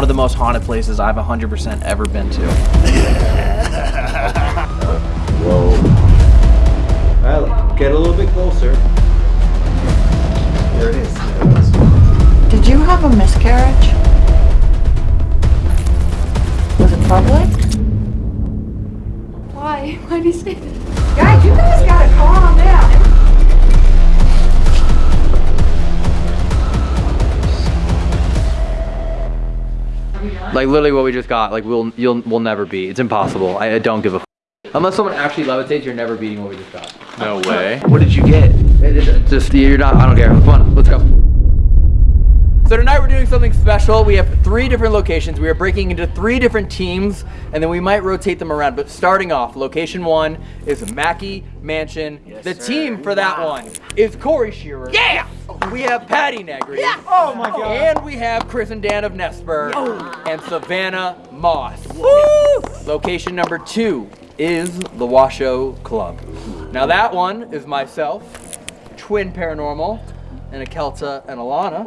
one of the most haunted places I've 100% ever been to. Whoa. All right, get a little bit closer. There it is. There it is. Did you have a miscarriage? Was it public? Why? Why do you say that? Guys, you guys gotta calm down. Like literally what we just got, like we'll you'll we'll never be. It's impossible. I, I don't give a. F- Unless someone actually levitates, you're never beating what we just got. No way. What did you get? It- it- just you're not. I don't care. Come on, let's go. So tonight we're doing something special. We have three different locations. We are breaking into three different teams, and then we might rotate them around. But starting off, location one is Mackay Mansion. the team for that one is Corey Shearer. Yeah. We have Patty Negri. Yeah. Oh my God. And we have Chris and Dan of Nestburg and Savannah Moss. Woo! Location number two is the Washoe Club. Now that one is myself, Twin Paranormal, and a Akelta and Alana.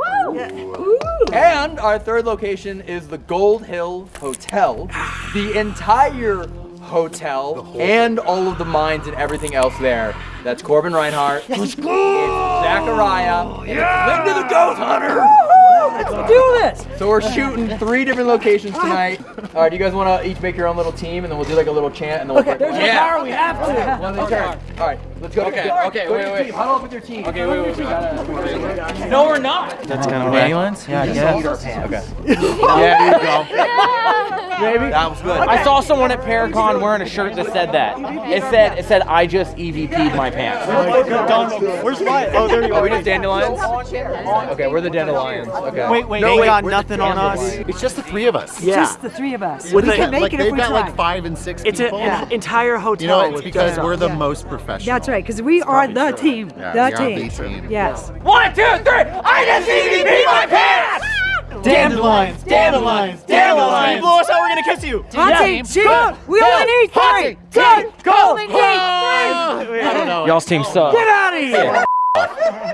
And our third location is the Gold Hill Hotel. The entire hotel and all of the mines and everything else there. That's Corbin Reinhardt. It's Zachariah. and it's Linda the Ghost Hunter. Let's do this. So we're shooting three different locations tonight. All right, do you guys want to each make your own little team, and then we'll do like a little chant, and then we'll. Okay, there's your yeah. power. We have to. One of turn. All right, let's go. Okay, Go okay, to wait, your wait. team. Huddle up with your team. Okay, wait, wait, we. No, we're not. That's kind of ambulance. Yeah, yeah. Okay. Yeah, there you go. Maybe. That was good. I saw someone at Paracon wearing a shirt that said that. It said, it said, I just EVP'd my pants. Where's my? Oh, there you Are we just dandelions? Okay, we're the dandelions. Okay. Wait, wait. No, they wait, got we're the nothing on us. It's just the three of us. Just the three of us. With we the- can make like it they've got like five and six it's a, people. an entire hotel. you know, it's because we're the yeah. most professional. That's right, because we are the team. Yeah, the we are team. the team. Yes. One, two, three. I just EVP'd my pants. Dandelions, dandelions, dandelions. Blow us out. We're gonna kiss you. Hunting, sheep, we only need three. Two, go, three. Ah. I don't know. Y'all's team sucks. Get out of here.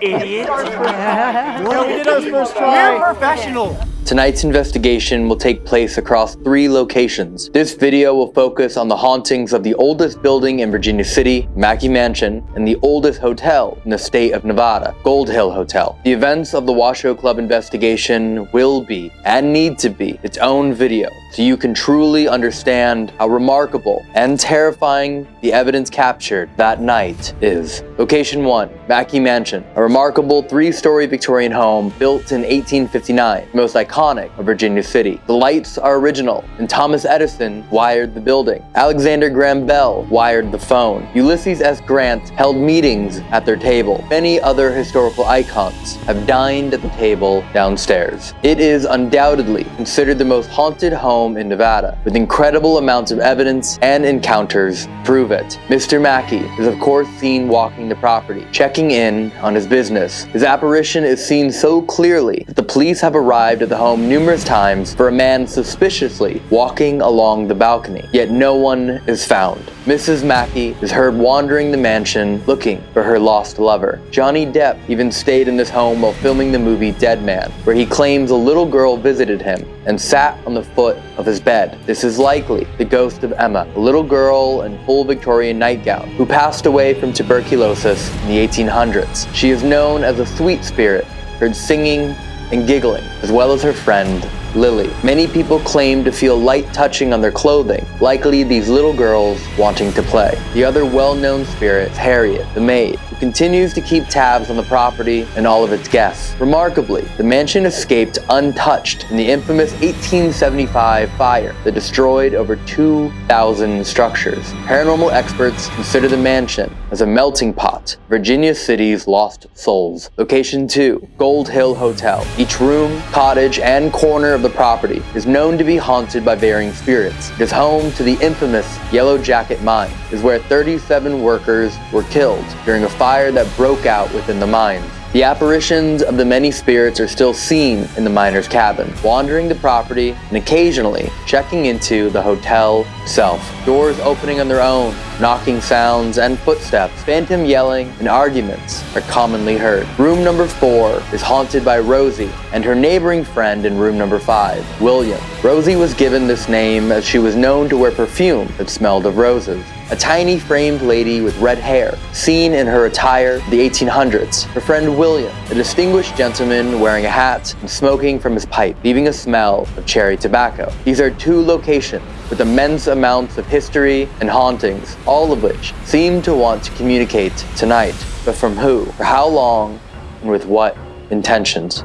Idiot. No, we did our first try. We're professional. Tonight's investigation will take place across three locations. This video will focus on the hauntings of the oldest building in Virginia City, Mackay Mansion, and the oldest hotel in the state of Nevada, Gold Hill Hotel. The events of the Washoe Club investigation will be, and need to be, its own video, so you can truly understand how remarkable and terrifying the evidence captured that night is. Location 1, Mackay Mansion, a remarkable three-story Victorian home built in 1859, the most iconic of Virginia City. The lights are original, and Thomas Edison wired the building. Alexander Graham Bell wired the phone. Ulysses S. Grant held meetings at their table. Many other historical icons have dined at the table downstairs. It is undoubtedly considered the most haunted home in Nevada, with incredible amounts of evidence and encounters prove it. Mr. Mackay is of course seen walking the property, checking in on his business. His apparition is seen so clearly that the police have arrived at the home numerous times for a man suspiciously walking along the balcony, yet no one is found. Mrs. Mackay is heard wandering the mansion looking for her lost lover. Johnny Depp even stayed in this home while filming the movie Dead Man, where he claims a little girl visited him and sat on the foot of his bed. This is likely the ghost of Emma, a little girl in full Victorian nightgown who passed away from tuberculosis in the 1800s. She is known as a sweet spirit, heard singing and giggling, as well as her friend, Lily. Many people claim to feel light touching on their clothing, likely these little girls wanting to play. The other well-known spirit is Harriet, the maid, continues to keep tabs on the property and all of its guests. Remarkably, the mansion escaped untouched in the infamous 1875 fire that destroyed over 2,000 structures. Paranormal experts consider the mansion as a melting pot, Virginia City's lost souls. Location 2, Gold Hill Hotel. Each room, cottage, and corner of the property is known to be haunted by varying spirits. It is home to the infamous Yellow Jacket Mine, is where 37 workers were killed during a fire that broke out within the mines. The apparitions of the many spirits are still seen in the miner's cabin, wandering the property and occasionally checking into the hotel itself. Doors opening on their own, knocking sounds and footsteps, phantom yelling and arguments are commonly heard. Room number four is haunted by Rosie and her neighboring friend in room number five, William. Rosie was given this name as she was known to wear perfume that smelled of roses a tiny framed lady with red hair, seen in her attire the 1800s. Her friend William, a distinguished gentleman wearing a hat and smoking from his pipe, leaving a smell of cherry tobacco. These are two locations with immense amounts of history and hauntings, all of which seem to want to communicate tonight. But from who, for how long, and with what intentions?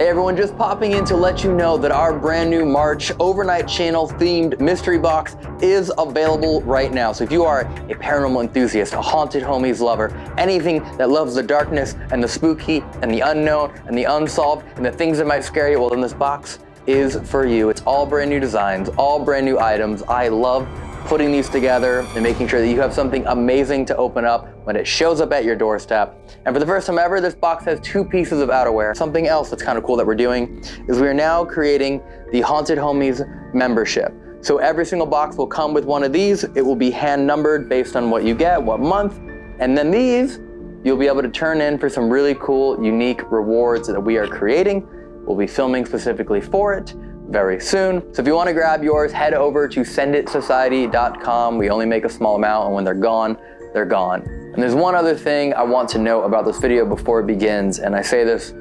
Hey everyone, just popping in to let you know that our brand new March overnight channel themed mystery box is available right now. So if you are a paranormal enthusiast, a haunted homies lover, anything that loves the darkness and the spooky and the unknown and the unsolved and the things that might scare you, well then this box is for you. It's all brand new designs, all brand new items. I love putting these together and making sure that you have something amazing to open up when it shows up at your doorstep. And for the first time ever, this box has two pieces of outerwear. Something else that's kind of cool that we're doing is we are now creating the Haunted Homies membership. So every single box will come with one of these. It will be hand numbered based on what you get, what month. And then these, you'll be able to turn in for some really cool, unique rewards that we are creating. We'll be filming specifically for it very soon. So if you want to grab yours, head over to senditsociety.com. We only make a small amount and when they're gone, they're gone. And there's one other thing I want to note about this video before it begins, and I say this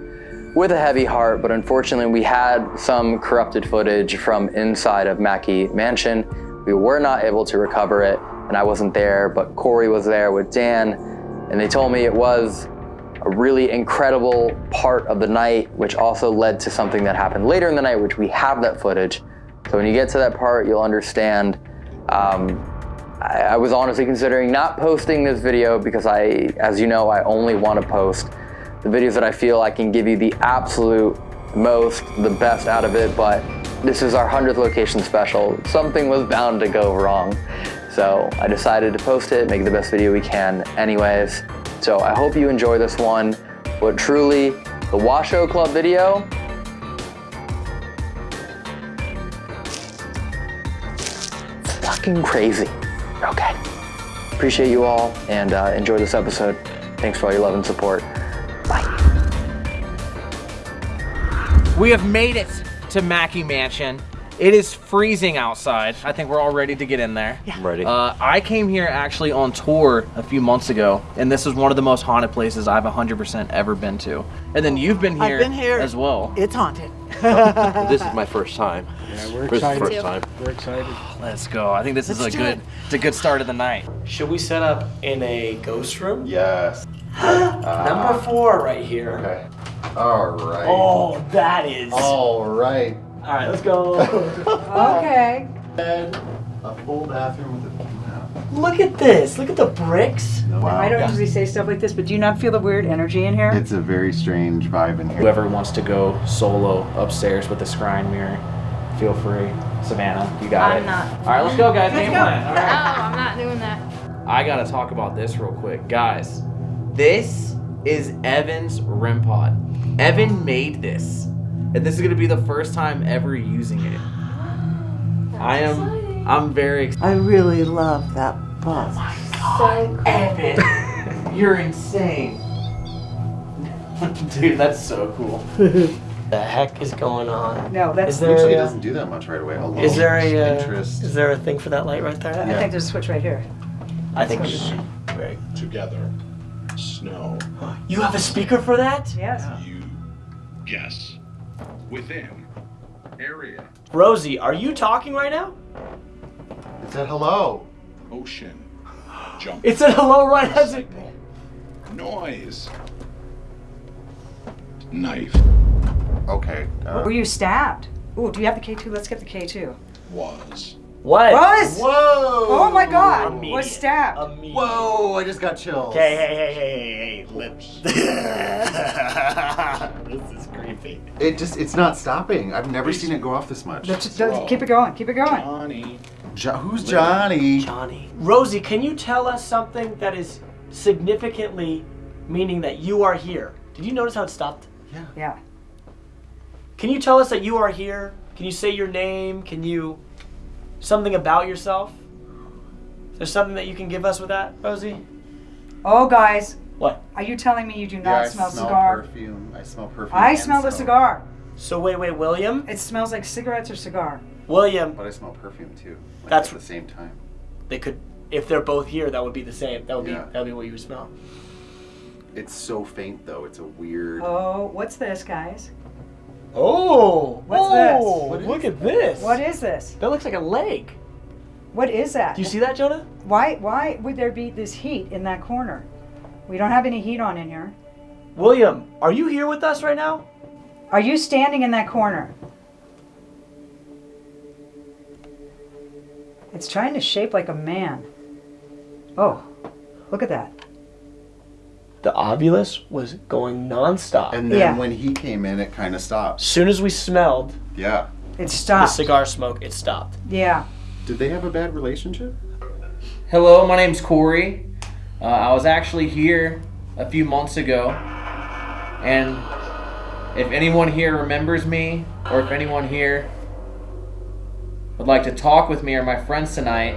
with a heavy heart, but unfortunately we had some corrupted footage from inside of Mackay Mansion. We were not able to recover it, and I wasn't there, but Corey was there with Dan, and they told me it was a really incredible part of the night, which also led to something that happened later in the night, which we have that footage. So when you get to that part, you'll understand. Um, I, I was honestly considering not posting this video because I, as you know, I only want to post the videos that I feel I can give you the absolute most, the best out of it, but this is our 100th location special. Something was bound to go wrong. So I decided to post it, make the best video we can anyways. So I hope you enjoy this one, but truly, the Washoe Club video, fucking crazy. Okay. Appreciate you all and uh, enjoy this episode. Thanks for all your love and support. Bye. We have made it to Mackay Mansion. It is freezing outside. I think we're all ready to get in there. I'm ready. Uh, I came here actually on tour a few months ago, and this is one of the most haunted places I've 100% ever been to. And then you've been here, I've been here. as well. It's haunted. this is my first time. Yeah, we're This is the excited. first time. We're excited. Let's go. I think this is Let's a good, it. it's a good start of the night. Should we set up in a ghost room? Yes. Number four right here. Okay. All right. Oh, that is. All right. All right, let's go. Okay. Bed, a full bathroom with a piano. Look at this. Look at the bricks. Wow. I don't usually say stuff like this, but do you not feel the weird energy in here? It's a very strange vibe in here. Whoever wants to go solo upstairs with the scrying mirror, feel free. Savannah, you got I'm it. not. All right, let's go, guys. Game plan. All No. Oh, I'm not doing that. I gotta talk about this real quick, guys. This is Evan's REM pod. Evan made this, and this is gonna be the first time ever using it. I am. I'm very excited. I really love that bus. Evan, you're insane. Dude, that's so cool. The heck is going on? No, that's. Is there Usually it doesn't do that much right away. Hello. is there a uh, interest? is there a thing for that light right there? I think there's a switch right here. I think we should. Right. Together. Snow. You have a speaker for that? Yes. You guess. Within. Area. Rosie, are you talking right now? It said hello. Ocean. Jump. It said hello right as it. Noise. Knife. Okay. Uh, Were you stabbed? Ooh, do you have the K2? Let's get the K2. Was. What? Was? whoa. Oh my god! Immediate. Was stabbed. Immediate. Whoa! I just got chills. Okay, hey, hey, hey, hey, hey, lips. this is creepy. It just, it's not stopping. I've never seen it go off this much. That's- that's- keep it going. Keep it going. Johnny. Jo- who's Johnny? Johnny. Rosie, can you tell us something that is significantly meaning that you are here? Did you notice how it stopped? Yeah. Yeah. Can you tell us that you are here? Can you say your name? Can you something about yourself? Is there something that you can give us with that, Rosie? Oh, guys. What? Are you telling me you do not Yeah, not I smell, smell cigar? perfume. I smell perfume. I smell the smoke. cigar. So wait, wait, William. It smells like cigarettes or cigar. William, But I smell perfume too. Like That's- at the same time. they could, if they're both here, that would be the same. That would Yeah. be that would be what you would smell. It's so faint though. It's a weird. Oh, what's this, guys? Oh, What's this? Oh, what look at this. What is this? That looks like a leg. What is that? Do you see that, Jonah? Why why would there be this heat in that corner? We don't have any heat on in here. William, are you here with us right now? Are you standing in that corner? It's trying to shape like a man. Oh, look at that. The Ovilus was going nonstop. And then Yeah. when he came in, it kind of stopped. as soon as we smelled Yeah. It stopped. the stopped. cigar smoke, it stopped. Yeah. Did they have a bad relationship? Hello, my name's Corey. Uh, I was actually here a few months ago, and if anyone here remembers me, or if anyone here would like to talk with me or my friends tonight,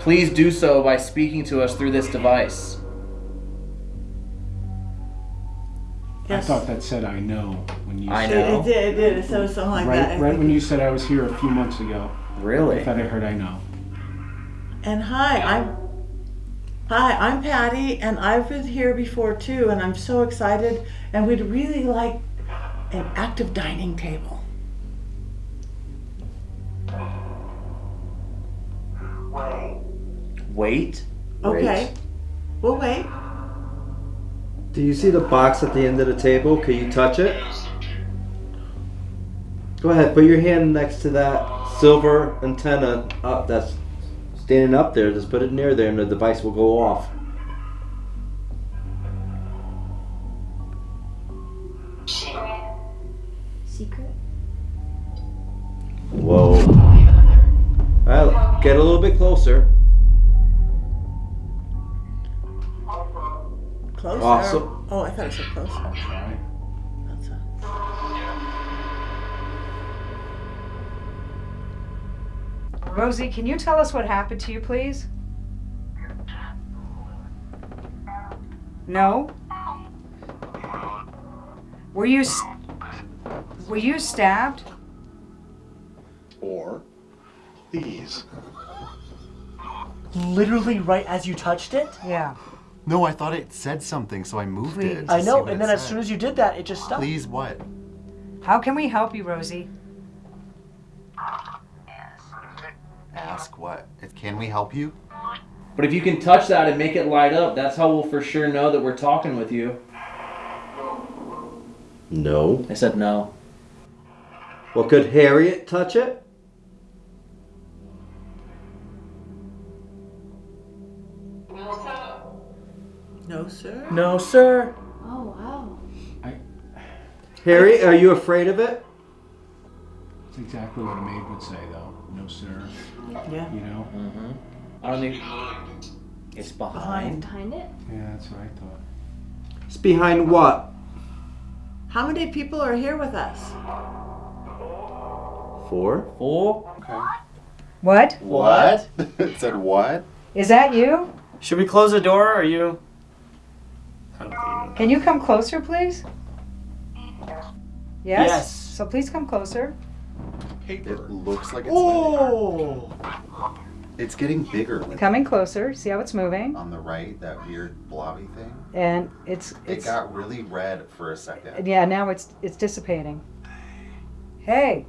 please do so by speaking to us through this device. I thought that said I know when you I said know. It did, it did. It said something like that. I right right when you said I was here a few months ago. Really? I thought I heard I know. And hi, I'm Hi, I'm Patty, and I've been here before too, and I'm so excited. And we'd really like an active dining table. Wait. Wait. Okay. We'll wait. Do you see the box at the end of the table? Can you touch it? Go ahead, put your hand next to that silver antenna up that's standing up there. Just put it near there and the device will go off. Secret? Whoa. Alright, get a little bit closer. Closer. Awesome. Oh, I thought it said closer. Rosie, can you tell us what happened to you, please? No? Were you s- Were you stabbed? Or these. Literally right as you touched it? Yeah. No, I thought it said something, so I moved it. I know, and it then as soon as you did that, it just stopped. Please, what? How can we help you, Rosie? Ask what? If- Can we help you? But if you can touch that and make it light up, that's how we'll for sure know that we're talking with you. No. I said no. Well, could Harriet touch it? No, sir. No, sir. Oh, wow. Harriet, are you afraid of it? That's exactly what a maid would say, though. No, sir. Yeah. You know? Mm-hmm. I don't think it's behind. Behind it? Yeah, that's what I thought. It's behind what? How many people are here with us? Four? Four. What? What? it said what? Is that you? Should we close the door? Or are you? Can you come closer, please? Yes? Yes. So please come closer. Paper. It looks like it's Oh. It's getting bigger. Coming closer. See how it's moving? on the right, that weird blobby thing. And it's It it's got really red for a second. yeah, now it's it's dissipating. Hey,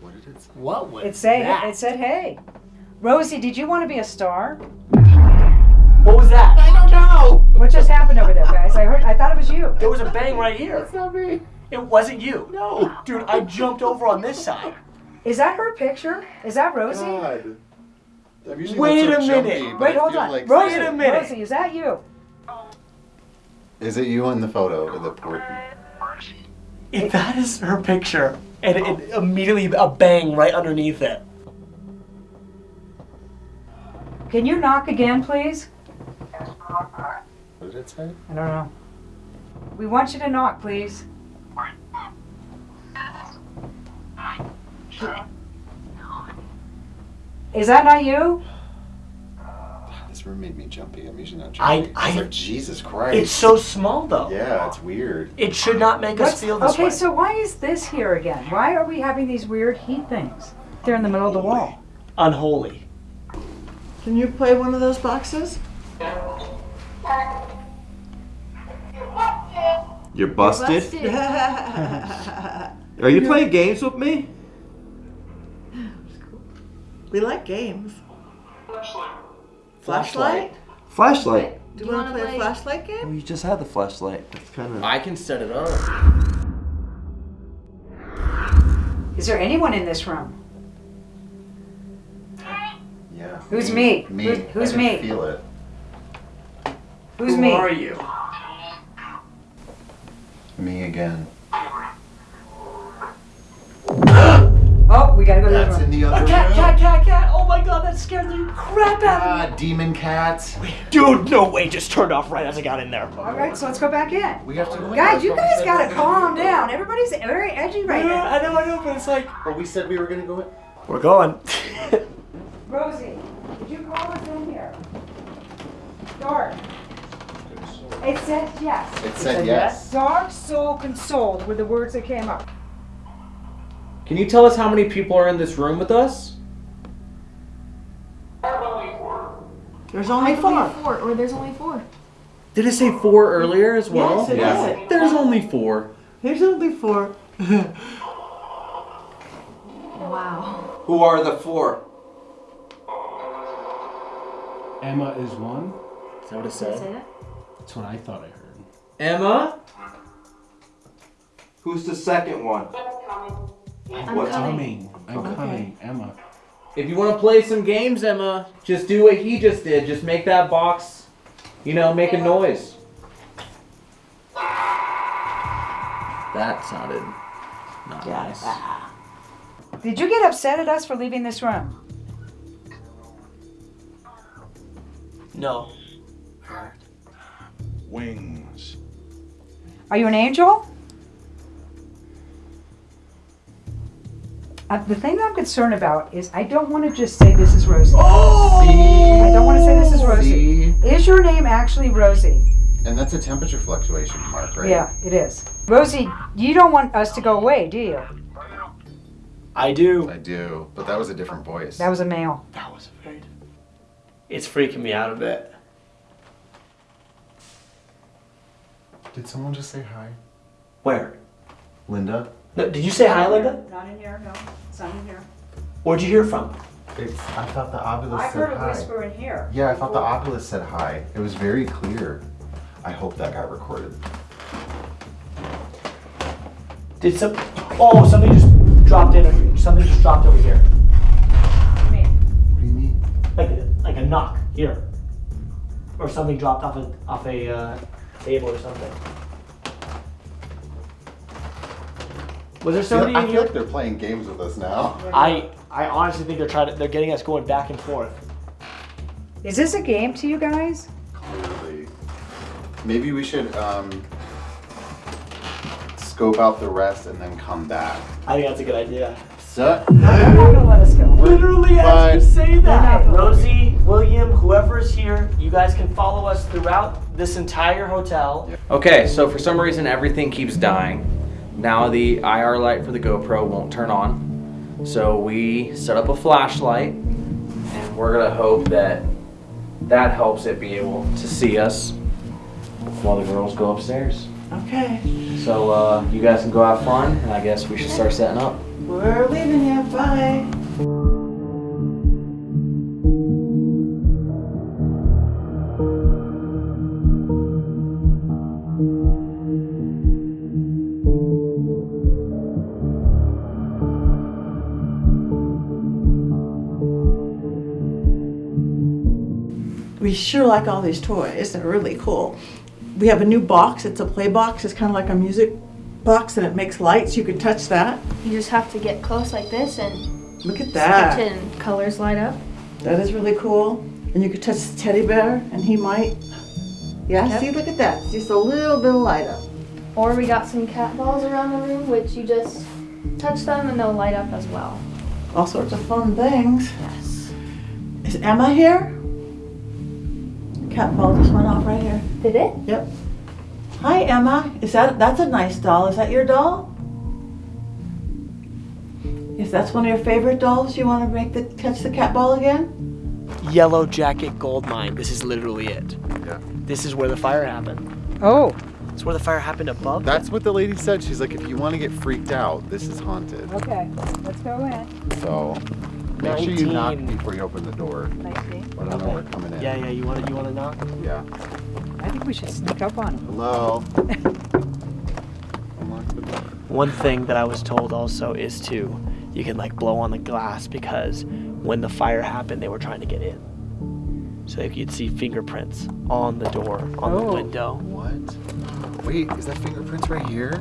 What did it say? What was it say that? it said hey. Rosie, did you want to be a star? What was that? I don't know. What just happened over there, guys? I heard I thought it was you. There was a bang right here. That's not me. It wasn't you. No. Dude, I jumped over on this side. Is that her picture? Is that Rosie? God. I'm usually Wait not so a minute. but Wait, hold on. like- Rosie, Wait a minute. Rosie, is that you? Is it you in the photo or the port? If that is her picture, and it, immediately a bang right underneath it. Can you knock again, please? What did it say? I don't know. We want you to knock, please. Is that not you? This room made me jumpy. I'm usually not jumpy. I, was I- like, Jesus Christ. It's so small though. Yeah, it's weird. It should not make us feel this okay, way. so why is this here again? Why are we having these weird heat things? They're in the middle of the wall. Unholy. Can you play one of those boxes? You're busted. You're Busted. Are you playing games with me? We like games. Flashlight? Flashlight. Flashlight. Do you want to play a flashlight game? We just had the flashlight. That's kind of. I can set it up. Is there anyone in this room? Yeah. Who's me? Me. Who's- who's I can me? Feel it. Who's Who me? Who are you? Me again. We gotta go to the That's in the other A cat, room. cat, cat, cat! Oh my god, that scared the crap out of me. Ah, demon cats. Dude, no way, just turned off right as I got in there. All right, so let's go back in. We have to go. Guys, you guys gotta we were gonna calm do. down. Everybody's very edgy right Yeah, now. I know, I know, but it's like But we said we were gonna go in. we're going. Rosie, did you call us in here? Dark. It said yes. It said yes. Dark soul consoled were the words that came up. Can you tell us how many people are in this room with us? There's only four. Four, or there's only four. Did it say four earlier as well? Yes, it Yeah. is. There's only four. There's only four. Wow. Who are the four? Emma is one. Is that what it Did it say that? That's what I thought I heard. Emma? Who's the second one? I'm What's coming. Coming. I'm coming. Emma. If you want to play some games, Emma, just do what he just did. Just make that box, you know, make a noise. That sounded not nice. Did you get upset at us for leaving this room? No. Wings. Are you an angel? Uh, the thing that I'm concerned about is I don't want to just say this is Rosie. I don't want to say this is Rosie. See? Is your name actually Rosie? And that's a temperature fluctuation mark, right? Yeah, it is. Rosie, you don't want us to go away, do you? I do. I do, but that was a different voice. That was a male. That was afraid. It's freaking me out a bit. Did someone just say hi? Where? Linda? No, did you say hi, Linda? Not in here, no. It's not in here. Where'd you hear from? It's, I thought the obelisk I said heard a hi. whisper in here. Yeah, I thought the obelisk said hi. It was very clear. I hope that got recorded. Did some? Oh, something just dropped in. Something just dropped over here. I mean, What do you mean? Like like a knock here, or something dropped off a off a uh, table or something. Was there I feel, somebody I in feel here? like they're playing games with us now. I I honestly think they're trying to. They're getting us going back and forth. is this a game to you guys? Clearly. Maybe we should um, scope out the rest and then come back. I think that's a good idea. So, They're not gonna let us go. Literally, I Fine. was to say that. Rosie, William, whoever is here, you guys can follow us throughout this entire hotel. Okay, so for some reason everything keeps dying. Now the IR light for the GoPro won't turn on. So we set up a flashlight and we're gonna hope that that helps it be able to see us while the girls go upstairs. Okay. So uh, you guys can go have fun and I guess we should start setting up. We're leaving you. Bye. We sure like all these toys. They're really cool. We have a new box. It's a play box. It's kind of like a music box and it makes lights. You can touch that. You just have to get close like this and Look at that. and colors light up. That is really cool. And you could touch the teddy bear and he might. Yeah, see, look at that. It's Just a little bit of light up. Or we got some cat balls around the room, which you just touch them and they'll light up as well. All sorts of fun things. Yes. Is Emma here? Cat ball just went off right here. Did it? Yep. Hi Emma. Is that that's a nice doll? Is that your doll? If that's one of your favorite dolls, you want to make the catch the cat ball again? Yellow Jacket Gold Mine. This is literally it. Yeah. This is where the fire happened. Oh. It's where the fire happened above. That's what the lady said. She's like, if you want to get freaked out, this is haunted. Okay, let's go in. So make sure you knock before you open the door. Nineteen. Let them know we're coming in. Yeah, yeah. You want to? You want to knock? Yeah. I think we should sneak up on him. Hello. Unlock the door. One thing that I was told also is to, you can like blow on the glass because when the fire happened, they were trying to get in. So like, you'd see fingerprints on the door, on the Oh. window. What? Wait, is that fingerprints right here,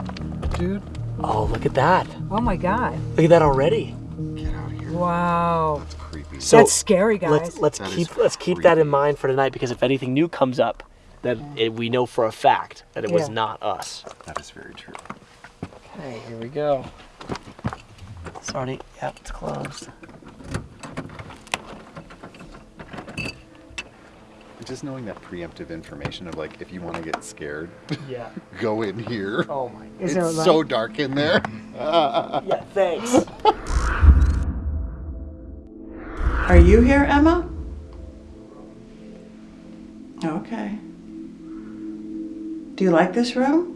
dude? Oh, look at that! Oh my god. Look at that already. Wow. That's creepy. So That's scary, guys. Let's let's That is keep let's keep that in mind for tonight because if anything new comes up, then it, we know for a fact that it was Yeah. not us. That is very true. Okay, here we go. Sorry, yep, it's closed. Just knowing that preemptive information of like, if you want to get scared, Yeah. go in here. Oh my. Is it's there so dark in there. Yeah, thanks. Are you here, Emma? Okay. Do you like this room?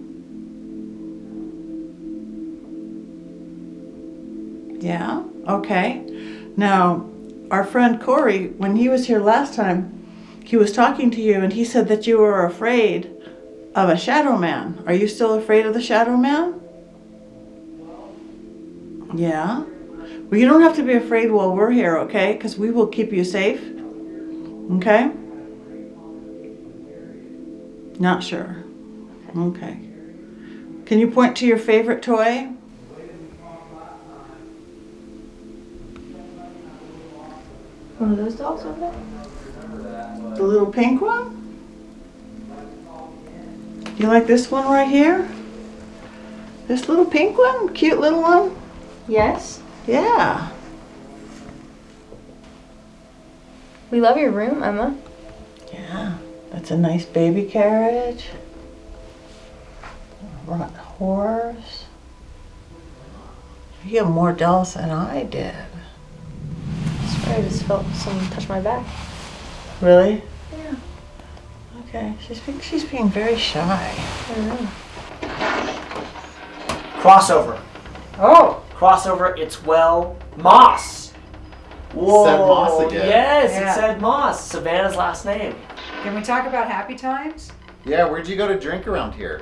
Yeah? Okay. Now, our friend Corey, when he was here last time, he was talking to you and he said that you were afraid of a shadow man. Are you still afraid of the shadow man? Yeah? Well, you don't have to be afraid while we're here, okay? Because we will keep you safe. Okay? Not sure. Okay. Can you point to your favorite toy? One of those dolls over there? The little pink one? You like this one right here? This little pink one? Cute little one? Yes. Yeah. We love your room, Emma. Yeah. That's a nice baby carriage. Run horse. You have more dolls than I did. I swear I just felt someone touch my back. Really? Yeah. Okay. She's being, she's being very shy. I don't know. Crossover. Oh. Crossover. It's well Moss. Whoa. Said Moss again. Yes, Yeah. it said Moss. Savannah's last name. Can we talk about happy times? Yeah, where'd you go to drink around here?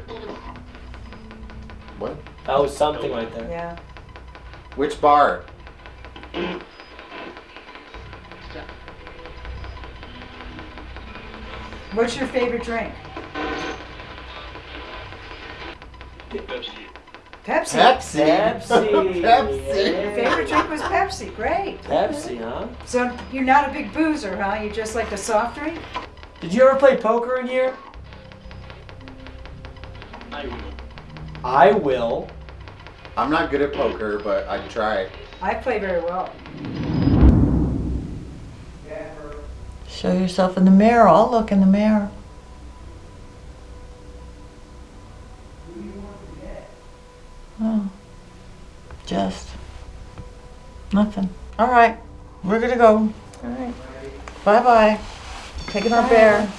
What? Oh, that was something right there. Yeah. Which bar? What's your favorite drink? Pepsi. Pepsi. Pepsi. Pepsi! Your favorite drink was Pepsi. Great. Pepsi, huh? So you're not a big boozer, huh? You just like the soft drink? Did you ever play poker in here? I will. I will. I'm not good at poker, but I'd try. I play very well. Show yourself in the mirror. I'll look in the mirror. Oh, just nothing. All right, we're gonna go. All right. Bye bye. Taking our bear.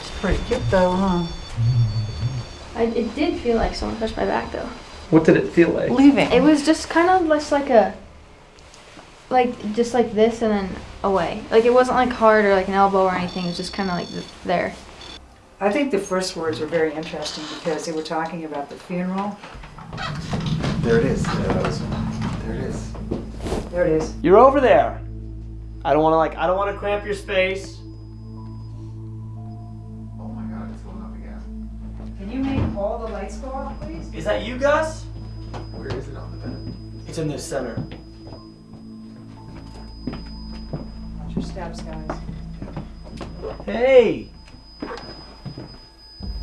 It's pretty cute though, huh? I, it did feel like someone touched my back though. What did it feel like? Leaving. It was just kind of just like a, like just like this and then away. Like it wasn't like hard or like an elbow or anything. It was just kind of like th- there. I think the first words were very interesting because they were talking about the funeral. There it is. There it is. There it is. You're over there. I don't want to like, I don't want to cramp your space. Oh my God, it's going up again. Can you make all the lights go off, please? Is that you, Gus? Where is it on the bed? It's in the center. Watch your steps, guys. Hey!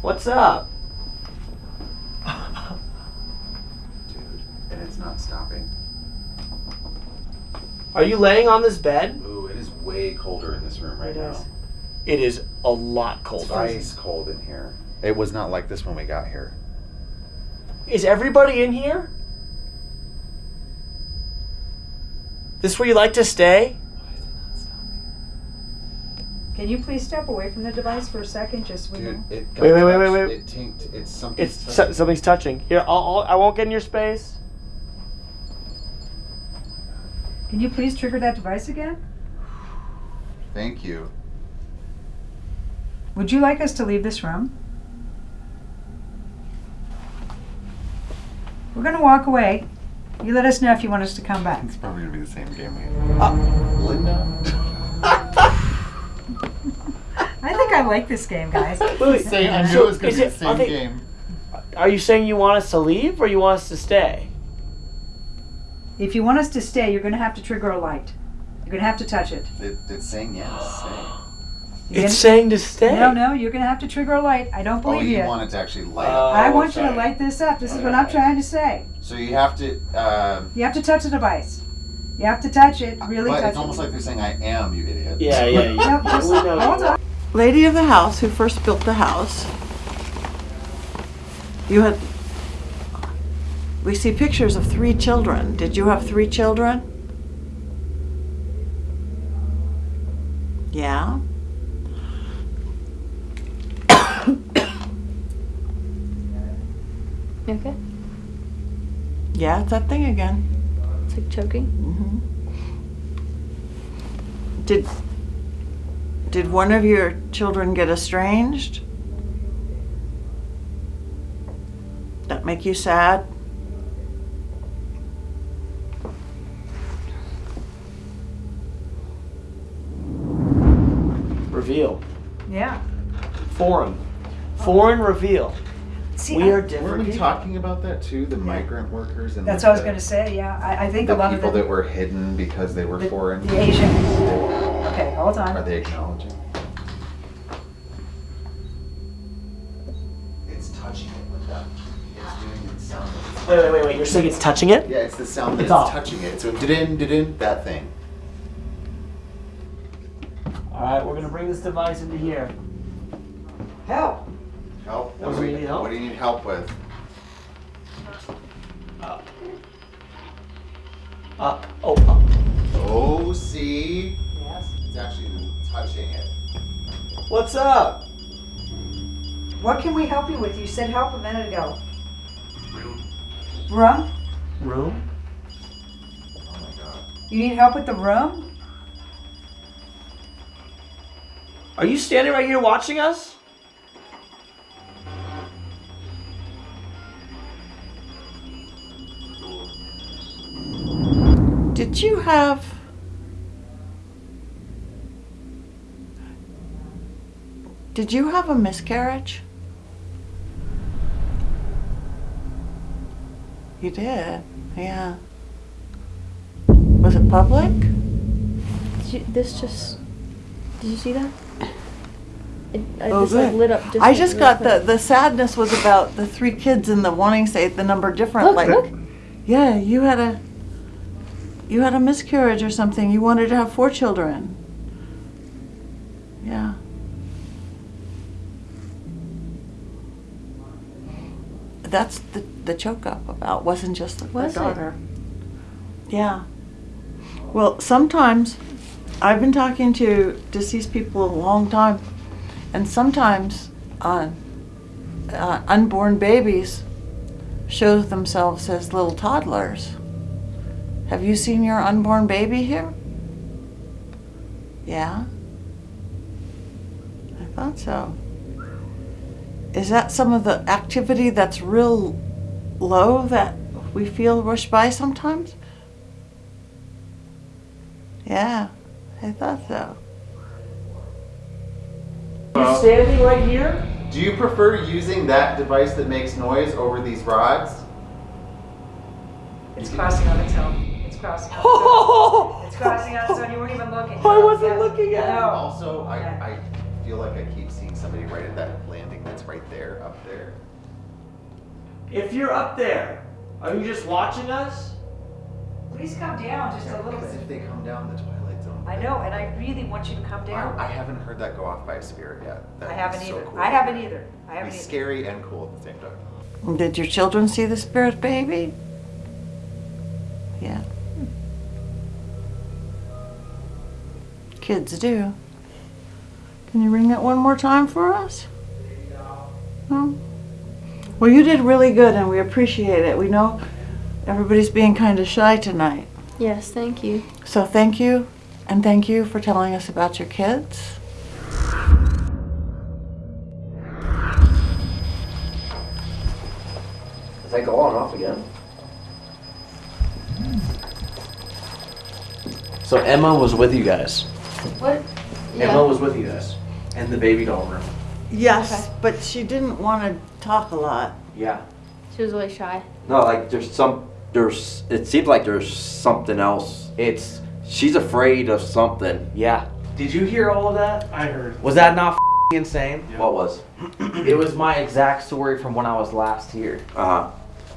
What's up? Dude, and it's not stopping. Are you laying on this bed? Ooh, it is way colder in this room right It now. is. It is a lot It's colder. ice cold in here. It was not like this when we got here. Is everybody in here? This where you like to stay? Can you please step away from the device for a second, just so we Dude, know? it got Wait, wait, wait, wait, touched. wait. It tinked. It's something. It's so, something's touching. Here, I'll, I'll, I won't get in your space. Can you please trigger that device again? Thank you. Would you like us to leave this room? We're gonna walk away. You let us know if you want us to come back. It's probably gonna be the same game. Uh, Linda. I think I like this game, guys. Say, I knew So, it was gonna be the it- same they- game. Are you saying you want us to leave or you want us to stay? If you want us to stay, you're gonna have to trigger a light. You're gonna have to touch it. It, it's saying yes. Say. You're It's gonna- saying to stay. No, no, you're gonna have to trigger a light. I don't Oh, believe you you. want it to actually light Uh, up. I want you to light this up. This is what I'm trying to say. So you have to. Uh, You have to touch the device. You have to touch it. Really but touch it's almost like they're saying, "I am, you idiot." Yeah, yeah, yeah. No, just We hold on. Lady of the house who first built the house. You had. We see pictures of three children. Did you have three children? Yeah. You okay? Yeah, it's that thing again. It's like choking. hmm Did did one of your children get estranged? That make you sad? Foreign. Foreign reveal. See, we I- are Weren't different. we people. talking about that too? The migrant workers and That's like what I was gonna say. Yeah, I, I think a the lot of people the, that were hidden because they were the, foreign. the Asians. Okay, hold on. Are they acknowledging? It's touching it with that. It's doing the sound. Of it. Wait, wait, wait, wait. You're saying it's touching it? Yeah, it's the sound that It's it's, off. touching it. So didn't didn't that thing. All right, we're gonna bring this device into here. Help. Help. What What do do we we need help? What do you need help with? Up. Up. Oh, uh. up. Oh, see, Yes. it's actually touching it. What's up? What can we help you with? You said help a minute ago. Room? Room? Oh my god. You need help with the room? Are you standing right here watching us? Did you have Did you have a miscarriage? You did. Yeah. Was it public? Did you, this just. Did you see that? It, I Oh, just like lit up. Just I like, just got the quick. the sadness was about the three kids and the wanting to say the number different. Look, like, look. yeah, you had a you had a miscarriage or something. You wanted to have four children. Yeah. That's the the choke up about wasn't just the, Was it? daughter. Yeah. Well, sometimes I've been talking to deceased people a long time, and sometimes uh, uh, unborn babies show themselves as little toddlers. Have you seen your unborn baby here? Yeah. I thought so. Is that some of the activity that's real low that we feel rushed by sometimes? Yeah, I thought so. You're standing right here? Do you prefer using that device that makes noise over these rods? It's crossing on its own. It's crossing on its own. It's crossing on its own. You weren't even looking. I wasn't Yeah. looking at it. No. Also, I, Yeah. I feel like I keep seeing somebody right at that landing that's right there, up there. If you're up there, are you just watching us? Please come down just a little Because bit. if they come down the Twilight Zone. I know, and I really want you to come down. I haven't heard that go off by a spirit yet. I haven't is so either. cool. I haven't either. I It'd haven't be either. scary and cool at the same time. Did your children see the spirit baby? Yeah. Kids do. Can you ring that one more time for us? No? Well, you did really good and we appreciate it. We know everybody's being kind of shy tonight. Yes, thank you. So thank you and thank you for telling us about your kids. Is that go on off again? So Emma was with you guys. What? Emma was with you guys in the baby doll room. Yes, but she didn't want to talk a lot. Yeah. She was really shy. No, like there's some there's it seems like there's something else. It's she's afraid of something. Yeah. Did you hear all of that? I heard. Was that not f***ing insane? What was? It was my exact story from when I was last here. Uh-huh.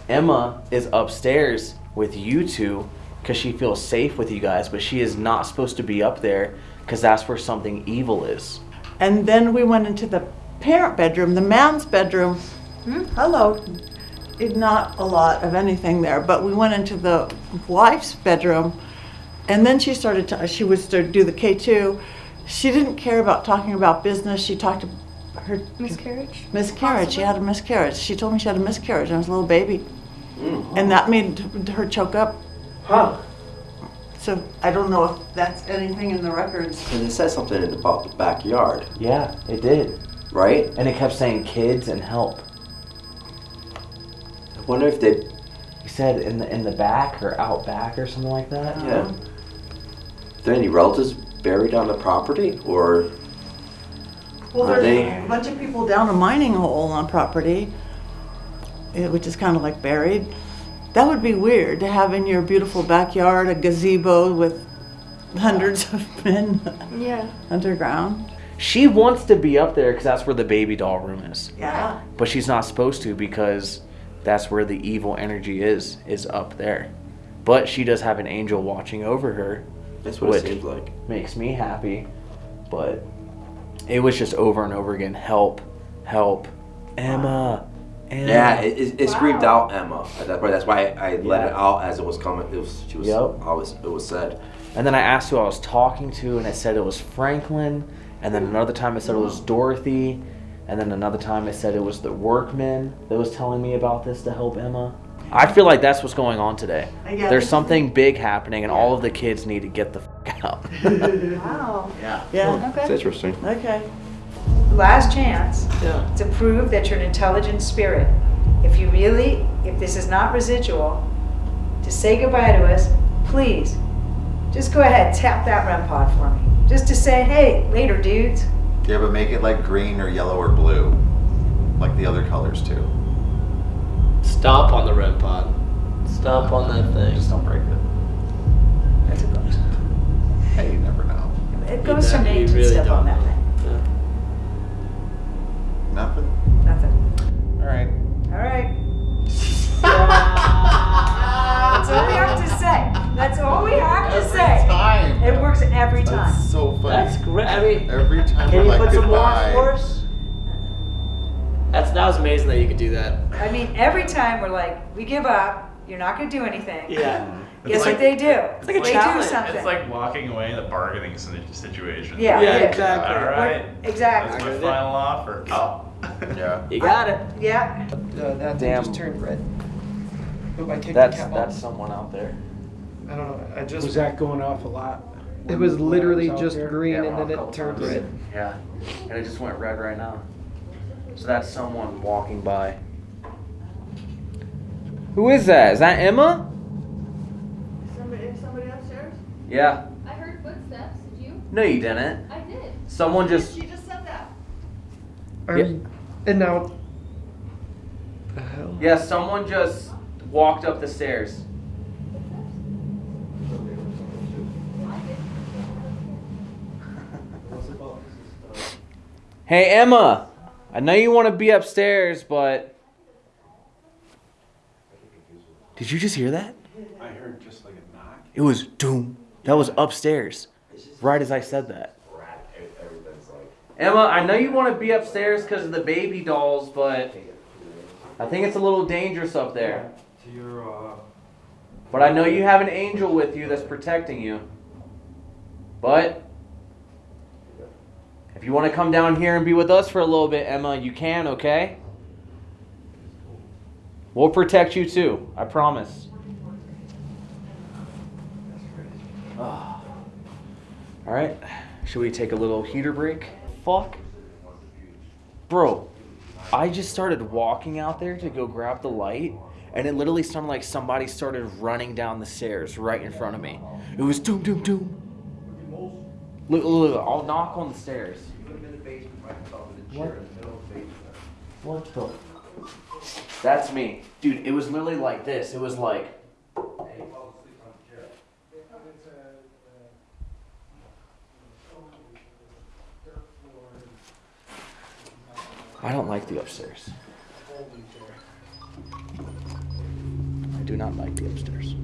Emma is upstairs with you two because she feels safe with you guys, but she is not supposed to be up there because that's where something evil is. And then we went into the parent bedroom, the man's bedroom. Hmm? Hello. It- Not a lot of anything there, but we went into the wife's bedroom, and then she started to, she would start do the K2. She didn't care about talking about business. She talked to her Miscarriage? miscarriage. She had a miscarriage. She told me she had a miscarriage and I was a little baby. Hmm. And that made her choke up. Huh. So I don't know if that's anything in the records. And it says something about the backyard, Yeah, it did. right? And it kept saying kids and help. I wonder if they He said in the in the back or out back or something like that. yeah. Are there any relatives buried on the property or Well, Are there's they- a bunch of people down a mining hole on property, eh, which is kind of like buried. That would be weird to have in your beautiful backyard a gazebo with hundreds of men Yeah. underground. She wants to be up there because that's where the baby doll room is. Yeah. But she's not supposed to because that's where the evil energy is, is up there. But she does have an angel watching over her. That's what it seems like. Makes me happy. But it was just over and over again. Help, help, Emma, Emma. Yeah, it, it, it screamed out Emma at that point. That's why I, I let it out as it was coming. It was she was Yep. always it was said. And then I asked who I was talking to, and I said it was Franklin. And then another time I said it was mm. Dorothy. And then another time I said it was the workman that was telling me about this to help Emma. I feel like that's what's going on today. Yeah, There's this- something big happening, and all of the kids need to get the f out. Wow. yeah. Yeah. Okay. interesting. Okay. Last chance Yeah. to prove that you're an intelligent spirit. If you really, if this is not residual, to say goodbye to us, please, just go ahead, tap that REM pod for me. Just to say, hey, later, dudes. Yeah, but make it like green or yellow or blue, like the other colors too. Stomp on the red pod. Stomp on that thing. Just don't break it. That's a ghost. Hey, you never know. It goes from You names and really stuff on don't that know. thing. Nothing. Nothing. All right. All right. That's all we have to say. That's all we have to Every say. time. It works every time. That's so funny. That's great. I mean, Every time can we're you like put some more goodbye. for us? That's that was amazing that you could do that. I mean, every time we're like, we give up. You're not gonna do anything. Yeah. Guess like- what they do? It's like a they challenge. do something. It's like walking away in a bargaining situation. yeah, Yeah, it is. exactly. All right. Exactly. That's my final offer. Oh. Yeah. You got it. Yeah. Uh, that thing Damn. just turned red. I take That's the cap that's off. someone out there. I don't know. I just. Was that going off a lot? it was when I literally out just there? green Yeah, and then it turned times. red. Yeah. And it just went red right now. So that's someone walking by. Who is that? Is that Emma? Somebody, somebody upstairs? Yeah. I heard footsteps. Did you? No, you didn't. I did. Someone just. She just said that. Are Yeah. Um, and now. The hell? Yeah, someone just walked up the stairs. Hey, Emma. I know you want to be upstairs, but. Did you just hear that? I heard just like a knock. It was doom. That was upstairs. Right as I said that. Emma, I know you want to be upstairs because of the baby dolls, but I think it's a little dangerous up there. But I know you have an angel with you that's protecting you. But if you want to come down here and be with us for a little bit, Emma, you can, okay? We'll protect you too. I promise. Ah. All right. Should we take a little heater break? Fuck. Bro, I just started walking out there to go grab the light, and it literally sounded like somebody started running down the stairs right in front of me. It was doom, doom, doom. Look, look, look, I'll knock on the stairs. What? What the? That's me. Dude, it was literally like this. It was like. I don't like the upstairs. I do not like the upstairs.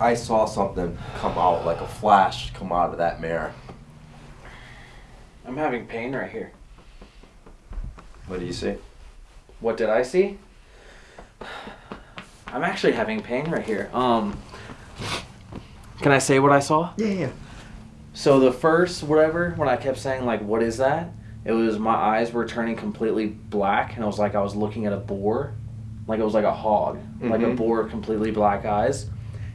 I saw something come out like a flash come out of that mirror. I'm having pain right here. What do you see? What did I see? I'm actually having pain right here. Um, can I say what I saw? Yeah, yeah. So the first whatever, when I kept saying like, "What is that?" It was my eyes were turning completely black, and it was like I was looking at a boar, like it was like a hog, like a Mhm. boar, completely black eyes.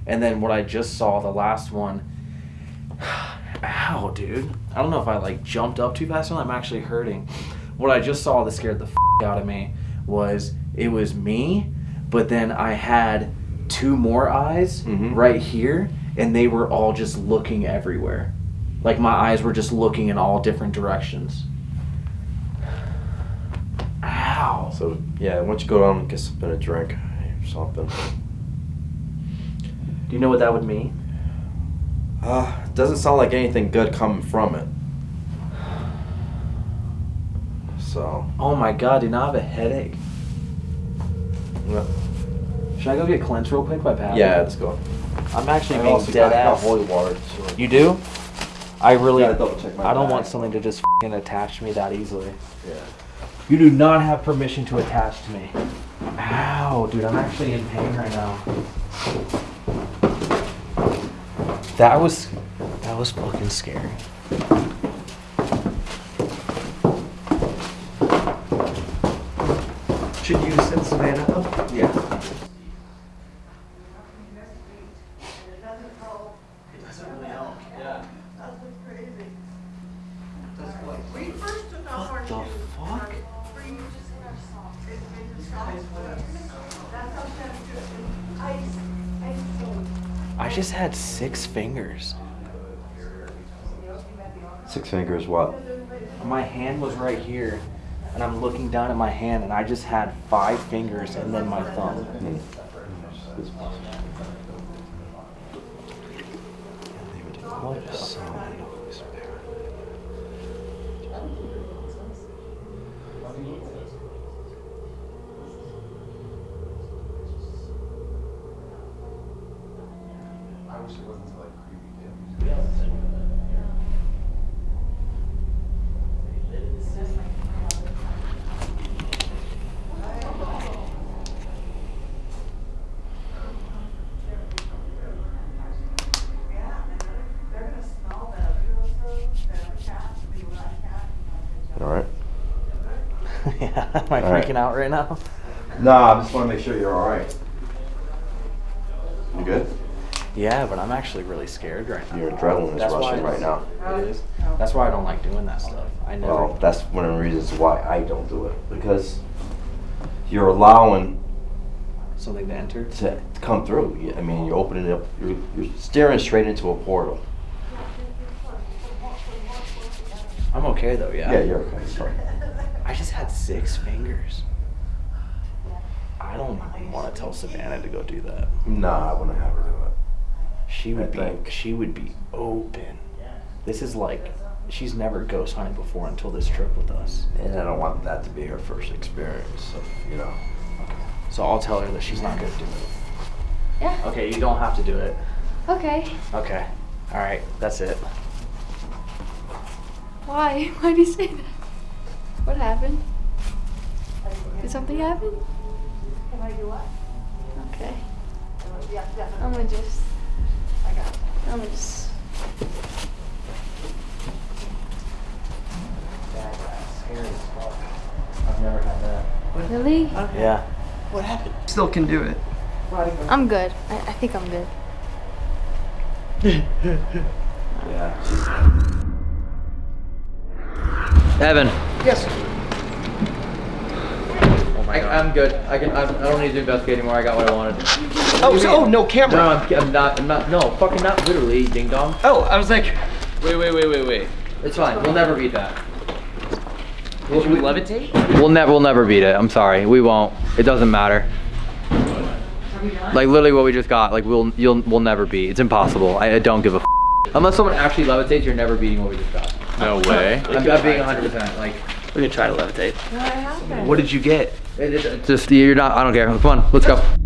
And then what I just saw, the last one. Ow, dude! I don't know if I like jumped up too fast or not. I'm actually hurting. What I just saw that scared the f- out of me was it was me, but then I had two more eyes mm-hmm. right here, and they were all just looking everywhere. Like my eyes were just looking in all different directions. Ow. So yeah, why don't you go down and get something to drink or something? Do you know what that would mean? Uh, doesn't sound like anything good coming from it. So. Oh my god, dude, now I have a headache. Yeah. Should I go get cleansed real quick by Pat? Yeah, let's go. I'm actually I being dead ass. holy water, so- You do? I really. Gotta double check my I don't bag. want something to just fing attach me that easily. Yeah. You do not have permission to attach to me. Ow, dude, I'm actually in pain right now. That was that was fucking scary. Should you send Savannah up? Yeah. What the fuck? I just had six fingers. Six fingers, what? My hand was right here, and I'm looking down at my hand, and I just had five fingers and then my thumb. Hmm. What I wish it wasn't so like creepy All right. yeah, am I All right. freaking out right now? No, I just want to make sure you're all right. You good? Yeah, but I'm actually really scared right now. Your adrenaline is That's why rushing right now. It is. That's why I don't like doing that stuff. I know. Well, that's one of the reasons why I don't do it because you're allowing Something to enter? to come through. I mean, you're opening up, you're, you're staring straight into a portal. I'm okay though, yeah. Yeah, you're okay. Sorry. I just had six fingers. I don't even want to tell Savannah to go do that. Nah, I wouldn't have her do it. She would I be think. she would be open. This is like she's never ghost hunted before until this trip with us. And I don't want that to be her first experience of, you know. Okay. So I'll tell her that she's not gonna do it. Yeah. Okay, you don't have to do it. Okay. Okay. All right, that's it. Why? Why do you say that? What happened? Did something happen? Can I do what? Okay. I'm gonna just. I got. I'm gonna just. I've never had that. Really? Yeah. What happened? Still can do it. I'm good. I, I think I'm good. Yeah. Evan. Yes. Oh my I, I'm good. I can. I'm, I don't need to investigate anymore. I got what I wanted. Oh, so, oh, no camera. No, I'm, I'm not. I'm not. No, fucking not literally, ding dong. Oh, I was like, Wait, wait, wait, wait, wait. It's fine. We'll never beat that. Did you levitate? We'll never. We'll never beat it. I'm sorry. We won't. It doesn't matter. Like literally what we just got. Like we'll. You'll. We'll never beat. It's impossible. I, I don't give a. F- Unless someone actually levitates, you're never beating what we just got. No way. I'm, I'm being 100. percent Like. We can try to levitate. What happened? What did you get? It, it, just you're not. I don't care. Come on. Let's go.